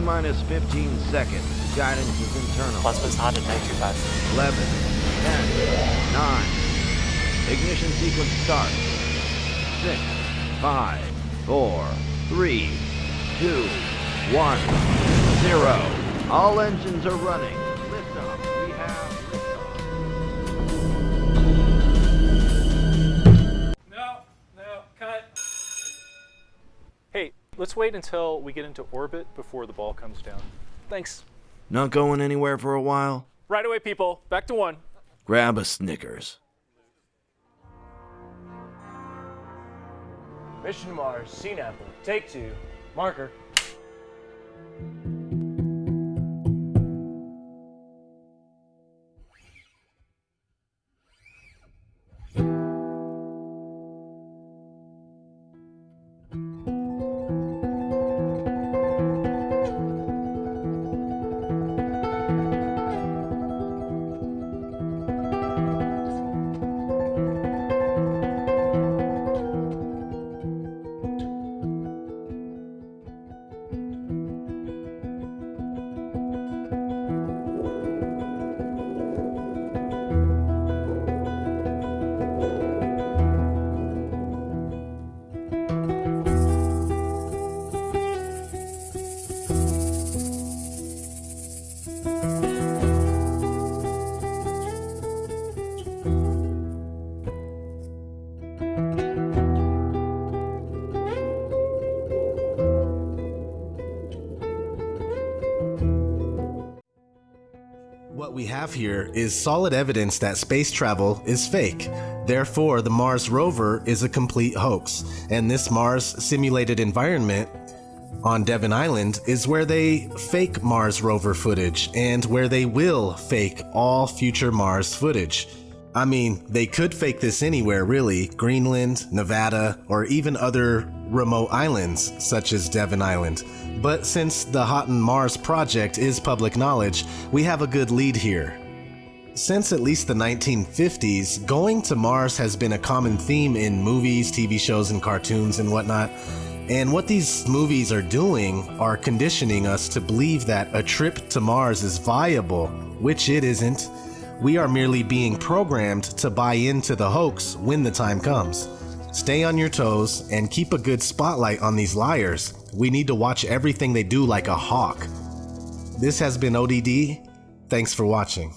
T minus 15 seconds. Guidance is internal. Plasma's hot at 925. 11, 10, 9. Ignition sequence starts. 6, 5, 4, 3, 2, 1, 0. All engines are running. Wait until we get into orbit before the ball comes down. Thanks. Not going anywhere for a while? Right away, people. Back to one. Grab a Snickers. Mission to Mars, Scene Apple, take two, marker. What we have here is solid evidence that space travel is fake. Therefore, the Mars rover is a complete hoax, and this Mars simulated environment on Devon Island is where they fake Mars rover footage and where they will fake all future Mars footage. I mean, they could fake this anywhere really Greenland, Nevada, or even other remote islands such as Devon Island. But since the Haughton Mars project is public knowledge, we have a good lead here. Since at least the 1950s, going to Mars has been a common theme in movies, TV shows, and cartoons and whatnot. And what these movies are doing are conditioning us to believe that a trip to Mars is viable, which it isn't. We are merely being programmed to buy into the hoax when the time comes. Stay on your toes and keep a good spotlight on these liars. We need to watch everything they do like a hawk. This has been ODD. Thanks for watching.